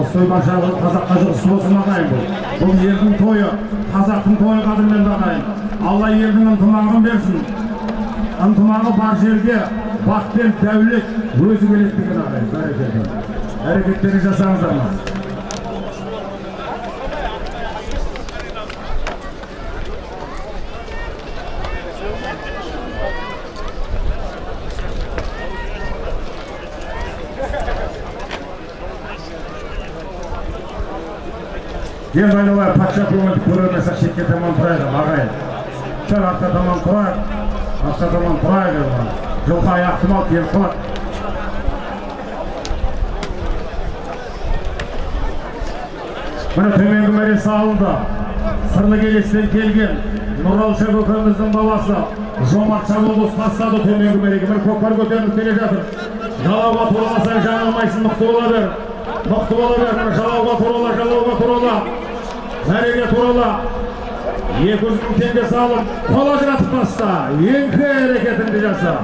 осы баршаға қазаққа жұғысты болсын ағайын бұл. Бұл елдің тойы қазақтың тойы қадірменді ағайын алла елдің ынтымағын берсін. Ынтымағы бар жерге бақ пен дәулет өзі келеді деген ағайын. Бәрекелді. Әрекеттеріңізді жасаңыздар енді айналайын патша көңілді көрермесек шетке таман тұрайық ағайын сәл артқа таман тұрайық артқа таман тұрайық жылқы аяқты мал келіп қалады міне төменгі мәре салынды сырлы келестен келген нұралша көкеміздің баласы жомарт шабылдыз тастады төменгі мәреге міне көкпар көтеріліп келе жатыр жалауға тураласаң жаңылмайсың мықты бола бер мықты бола бер жалауға турала жалауға турала мәреге турала екі жүз мың теңге салып қол ажыратып таста еңкі әрекетіңді жаса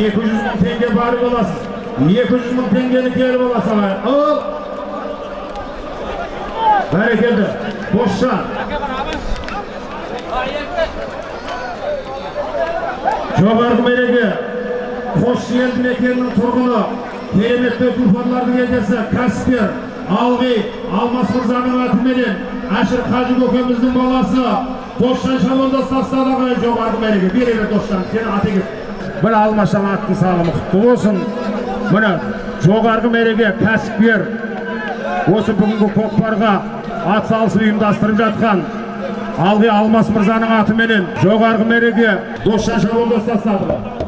екі жүз мың теңге барып аласыз екі жүз мың теңгені келіп аласың ал бәрекелді досжан жоғарғы мереке қос елді мекенінің тұрғыны кереметті тұлпарлардың егесі кәсіпкер алғи алмас мырзаның атыменен әшір қажы көкеміздің баласы досжан шабандас тастады жоғарғы мереке бере бер досжан сені аты міне алмасжан аттың салымы құтты болсын міне жоғарғы мереке кәсіпкер осы бүгінгі көкпарға ат салысып ұйымдастырып жатқан алғи алмас мырзаның атыменен жоғарғы мереке досжан тастады